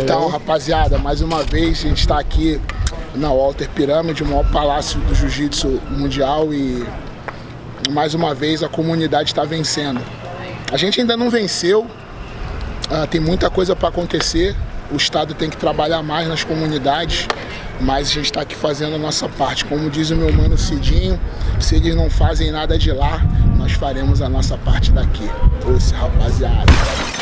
Então, rapaziada, mais uma vez a gente está aqui na Walter Pirâmide, o maior palácio do jiu-jitsu mundial e mais uma vez a comunidade está vencendo. A gente ainda não venceu, uh, tem muita coisa para acontecer, o Estado tem que trabalhar mais nas comunidades, mas a gente está aqui fazendo a nossa parte. Como diz o meu mano Cidinho, se eles não fazem nada de lá, nós faremos a nossa parte daqui. Ouça, rapaziada.